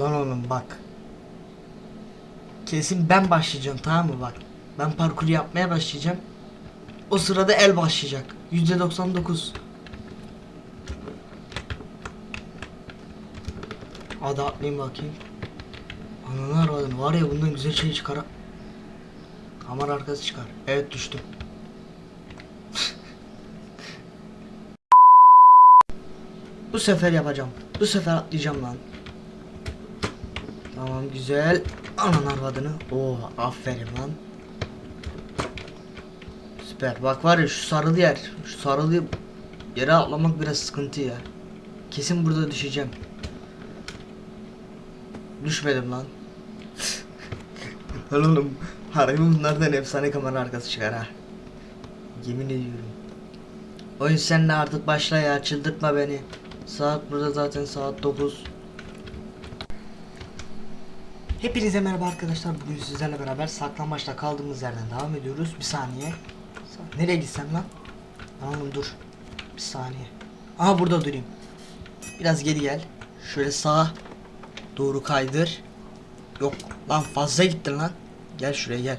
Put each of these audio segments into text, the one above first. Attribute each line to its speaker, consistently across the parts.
Speaker 1: Lan oğlum bak. Kesin ben başlayacağım tamam mı bak. Ben parkur yapmaya başlayacağım. O sırada el başlayacak. Yüzde 99. Hadi atlayayım bakayım. Ananı aradım. Var ya bundan güzel şey çıkar. Kamera arkası çıkar. Evet düştüm. Bu sefer yapacağım. Bu sefer atlayacağım lan. Tamam güzel. Anan arvadını. Oo aferin lan. Süper. Bak var ya şu sarılı yer. Şu sarılı yere atlamak biraz sıkıntı ya. Kesin burada düşeceğim. Düşmedim lan. Lan oğlum harbi bunlardan efsane kamera arkası çıkar ha. Yemin ediyorum. Oyun sen de artık başla ya çıldırtma beni. Saat burada zaten saat 9. Hepinize merhaba arkadaşlar. Bugün sizlerle beraber saklambaçta kaldığımız yerden devam ediyoruz. Bir saniye. Sa- Nereye gitsem lan? Oğlum dur. Bir saniye. Aha burada durayım. Biraz geri gel. Şöyle sağa doğru kaydır. Yok lan fazla gittin lan. Gel şuraya gel.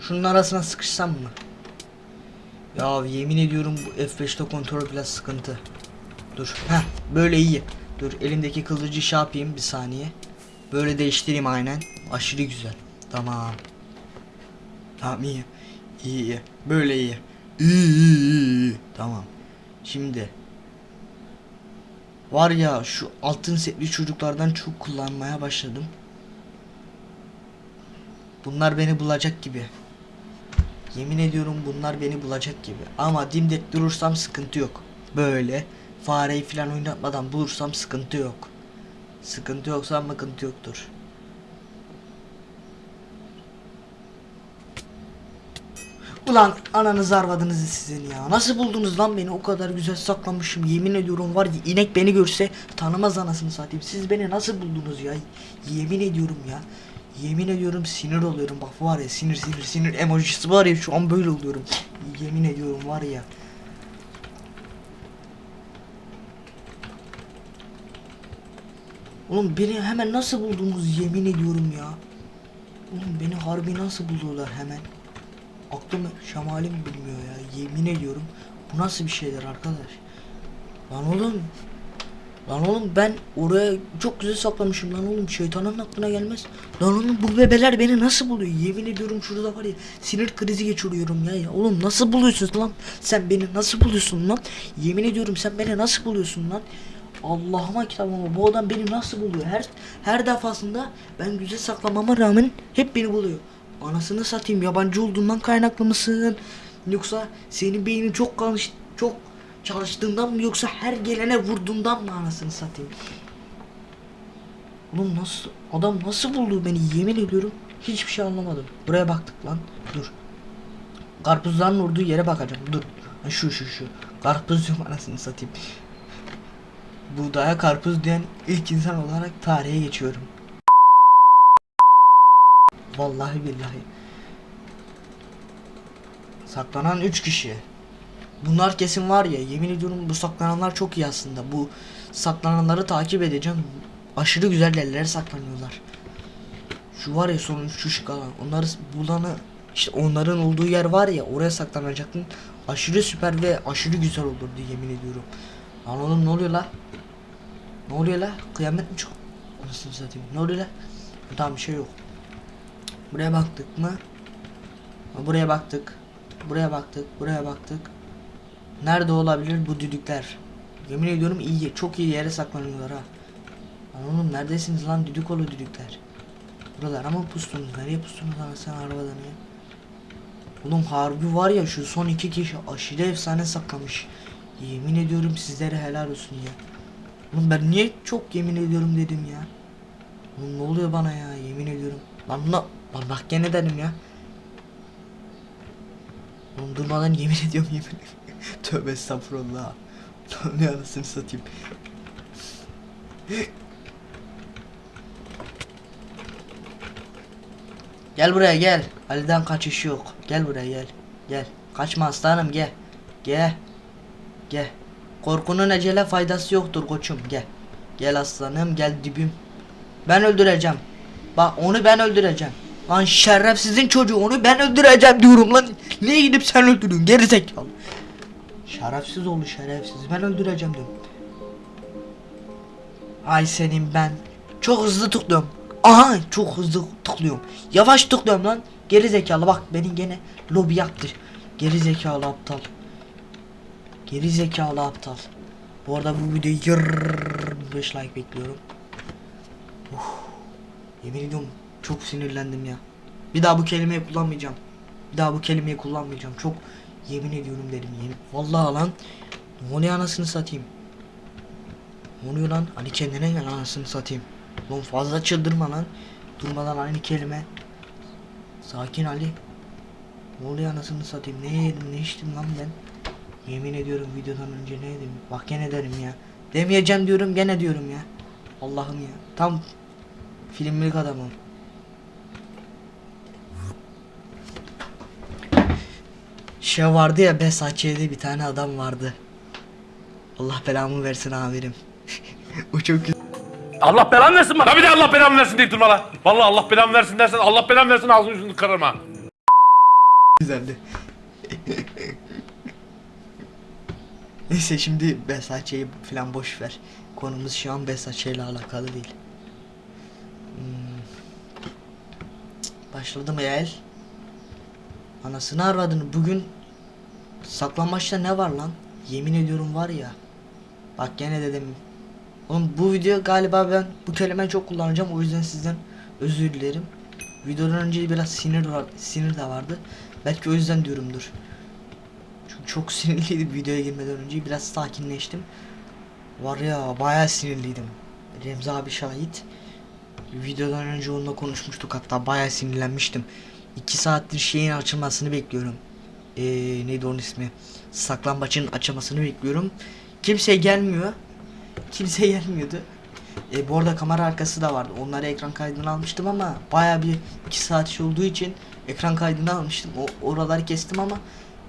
Speaker 1: Şunun arasına sıkışsam mı? Ya yemin ediyorum bu F5'te kontrol biraz sıkıntı. Dur. Heh böyle iyi. Dur elimdeki kılıcı şey yapayım bir saniye. Böyle değiştireyim aynen. Aşırı güzel. Tamam. Tamam iyi. İyi iyi. Böyle iyi. İyi iyi iyi. Tamam. Şimdi. Var ya şu altın setli çocuklardan çok kullanmaya başladım. Bunlar beni bulacak gibi. Yemin ediyorum bunlar beni bulacak gibi. Ama dimdik durursam sıkıntı yok. Böyle fareyi falan oynatmadan bulursam sıkıntı yok. Sıkıntı yoksa sıkıntı yoktur. Ulan ananızı arvadınızı sizin ya. Nasıl buldunuz lan beni o kadar güzel saklamışım. Yemin ediyorum var ya inek beni görse tanımaz anasını satayım. Siz beni nasıl buldunuz ya? Yemin ediyorum ya. Yemin ediyorum sinir oluyorum bak var ya sinir sinir sinir emojisi var ya şu an böyle oluyorum. Yemin ediyorum var ya. Oğlum beni hemen nasıl buldunuz yemin ediyorum ya. Oğlum beni harbi nasıl buldular hemen. Aklım şemalim bilmiyor ya yemin ediyorum. Bu nasıl bir şeyler arkadaş. Lan oğlum. Lan oğlum ben oraya çok güzel saklamışım lan oğlum şeytanın aklına gelmez. Lan oğlum bu bebeler beni nasıl buluyor yemin ediyorum şurada var ya sinir krizi geçiriyorum ya, ya oğlum nasıl buluyorsun lan sen beni nasıl buluyorsun lan yemin ediyorum sen beni nasıl buluyorsun lan Allah'ıma kitabıma bu adam beni nasıl buluyor her her defasında ben güzel saklamama rağmen hep beni buluyor anasını satayım yabancı olduğundan kaynaklı mısın yoksa senin beynin çok kalmış çok çalıştığından mı yoksa her gelene vurduğundan mı anasını satayım? Oğlum nasıl adam nasıl buldu beni yemin ediyorum hiçbir şey anlamadım. Buraya baktık lan. Dur. Karpuzların vurduğu yere bakacağım. Dur. Şu şu şu. Karpuz diyorum anasını satayım. Buğdaya karpuz diyen ilk insan olarak tarihe geçiyorum. Vallahi billahi. Saklanan 3 kişi. Bunlar kesin var ya yemin ediyorum bu saklananlar çok iyi aslında. Bu saklananları takip edeceğim. Aşırı güzel yerlere saklanıyorlar. Şu var ya sonun şu şık alan. Onları bulanı işte onların olduğu yer var ya oraya saklanacaktın. Aşırı süper ve aşırı güzel olurdu yemin ediyorum. Lan ne oluyor la? Ne oluyor la? Kıyamet mi çok? Anasını satayım. Ne oluyor la? Tamam bir şey yok. Buraya baktık mı? Buraya baktık. Buraya baktık. Buraya baktık. Nerede olabilir bu düdükler? Yemin ediyorum iyi, çok iyi yere saklanıyorlar ha. Lan neredesiniz lan düdük oğlu düdükler? Buralar ama pustunuz. Nereye pustunuz lan sen arabadan ya? Oğlum harbi var ya şu son iki kişi aşırı efsane saklamış. Yemin ediyorum sizlere helal olsun ya. Oğlum ben niye çok yemin ediyorum dedim ya. Oğlum ne oluyor bana ya yemin ediyorum. Lan la, lan bak gene dedim ya. Oğlum durmadan yemin ediyorum yemin ediyorum. Tövbe estağfurullah. ne anasını satayım. Gel buraya gel. Ali'den kaçış yok. Gel buraya gel. Gel. Kaçma aslanım gel. Gel. Gel. Korkunun ecele faydası yoktur koçum gel. Gel aslanım gel dibim. Ben öldüreceğim. Bak onu ben öldüreceğim. Lan şerefsizin çocuğu onu ben öldüreceğim diyorum lan. Niye gidip sen öldürüyorsun geri zekalı. Şerefsiz oldu şerefsiz ben öldüreceğim diyorum. Ay senin ben. Çok hızlı tıklıyorum. Aha çok hızlı tıklıyorum. Yavaş tıklıyorum lan. Geri zekalı bak beni gene lobi yaptı. Geri zekalı aptal. Geri zekalı aptal. Bu arada bu videoyu 25 like bekliyorum. Yemin ediyorum çok sinirlendim ya. Bir daha bu kelimeyi kullanmayacağım. Bir daha bu kelimeyi kullanmayacağım. Çok yemin ediyorum dedim yemin. Vallahi lan. Ne oluyor anasını satayım. Ne oluyor lan? Kendine gel anasını satayım. Lan fazla çıldırma lan. Durmadan aynı kelime. Sakin Ali. Ne oluyor anasını satayım? Ne yedim ne içtim lan ben? Yemin ediyorum videodan önce ne yedim? Bak gene derim ya. Demeyeceğim diyorum gene diyorum ya. Allah'ım ya. Tam filmlik adamım. Şey vardı ya Besakçe'de bir tane adam vardı. Allah belamı versin amirim. o çok güzel.
Speaker 2: Allah belanı versin bana. Tabii de Allah belanı versin deyip durma lan. Vallahi Allah belanı versin dersen Allah belanı versin ağzını yüzünü kırarım ha.
Speaker 1: güzeldi. Neyse şimdi Besakçe'yi falan boş ver. Konumuz şu an Besakçe ile alakalı değil. Hmm. Başladı mı el? Anasını arvadını bugün saklanmaçta ne var lan? Yemin ediyorum var ya. Bak gene dedim. Oğlum bu video galiba ben bu kelimeyi çok kullanacağım o yüzden sizden özür dilerim. Videodan önce biraz sinir var, sinir de vardı. Belki o yüzden diyorumdur. Çok sinirliydim videoya girmeden önce biraz sakinleştim. Var ya bayağı sinirliydim. Remzi abi şahit. Videodan önce onunla konuşmuştuk hatta bayağı sinirlenmiştim. 2 saattir şeyin açılmasını bekliyorum. Ee, neydi onun ismi? Saklambaçın açılmasını bekliyorum. Kimse gelmiyor. Kimse gelmiyordu. E, bu arada kamera arkası da vardı. Onları ekran kaydını almıştım ama baya bir 2 saat şey olduğu için ekran kaydını almıştım. O oraları kestim ama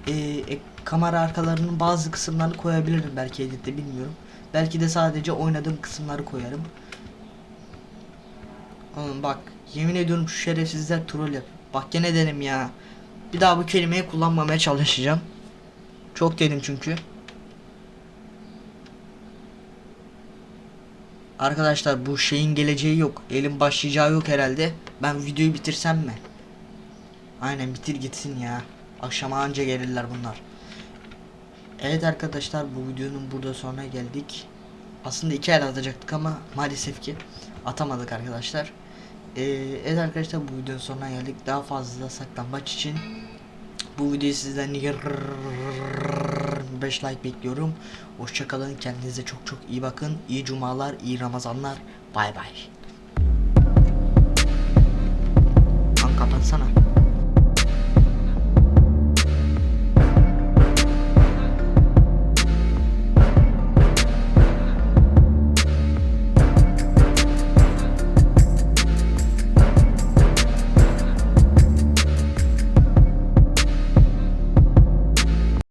Speaker 1: e, e, kamera arkalarının bazı kısımlarını koyabilirim belki editte bilmiyorum. Belki de sadece oynadığım kısımları koyarım. Oğlum bak yemin ediyorum şu şerefsizler troll yap. Bak gene derim ya. Bir daha bu kelimeyi kullanmamaya çalışacağım. Çok dedim çünkü. Arkadaşlar bu şeyin geleceği yok. Elin başlayacağı yok herhalde. Ben videoyu bitirsem mi? Aynen bitir gitsin ya. Akşama anca gelirler bunlar. Evet arkadaşlar bu videonun burada sonuna geldik. Aslında iki el atacaktık ama maalesef ki atamadık arkadaşlar. Ee, evet arkadaşlar bu videonun sonuna geldik. Daha fazla saklambaç için bu videoyu sizden 5 like bekliyorum. Hoşçakalın. Kendinize çok çok iyi bakın. İyi cumalar, iyi ramazanlar. Bay bay. Lan kapatsana.